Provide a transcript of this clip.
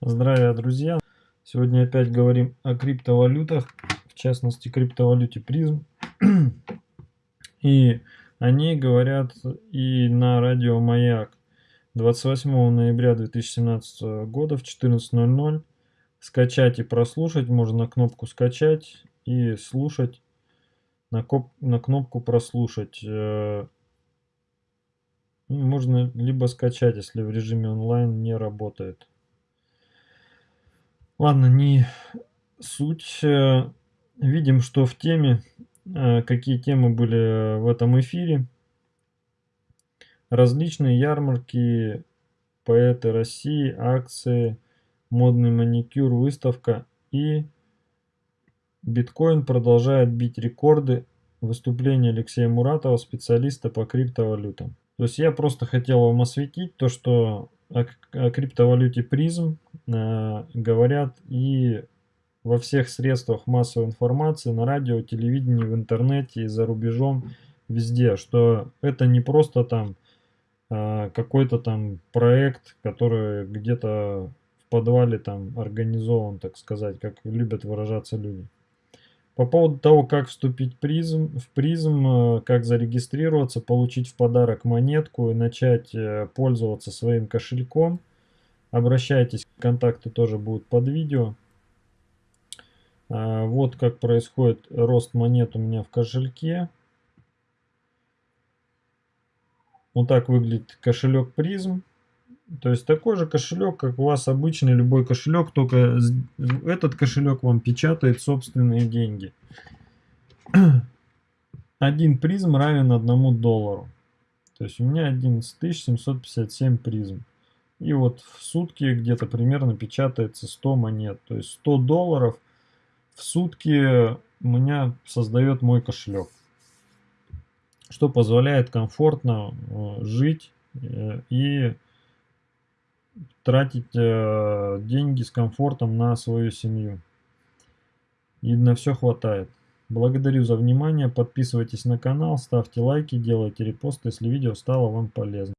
Здравия, друзья! Сегодня опять говорим о криптовалютах, в частности криптовалюте призм. И о ней говорят и на радио Маяк 28 ноября 2017 года в 14.00. Скачать и прослушать можно кнопку скачать и слушать на, коп на кнопку прослушать. Э, можно либо скачать, если в режиме онлайн не работает. Ладно, не суть. Э, видим, что в теме, э, какие темы были в этом эфире. Различные ярмарки, поэты России, акции, модный маникюр, выставка и биткоин продолжает бить рекорды. Выступление Алексея Муратова, специалиста по криптовалютам. То есть я просто хотел вам осветить то, что о, криптовалюте призм э, говорят и во всех средствах массовой информации, на радио, телевидении, в интернете и за рубежом, везде, что это не просто там э, какой-то там проект, который где-то в подвале там организован, так сказать, как любят выражаться люди. По поводу того, как вступить призм, в призм, э, как зарегистрироваться, получить в подарок монетку и начать э, пользоваться своим кошельком, обращайтесь, контакты тоже будут под видео. А, вот как происходит рост монет у меня в кошельке. Вот так выглядит кошелек призм. То есть такой же кошелек, как у вас обычный любой кошелек, только этот кошелек вам печатает собственные деньги. Один призм равен одному доллару. То есть у меня 11757 призм. И вот в сутки где-то примерно печатается 100 монет. То есть 100 долларов в сутки у меня создает мой кошелек. Что позволяет комфортно э, жить э, и тратить э, деньги с комфортом на свою семью. И на все хватает. Благодарю за внимание, подписывайтесь на канал, ставьте лайки, делайте репосты, если видео стало вам полезно.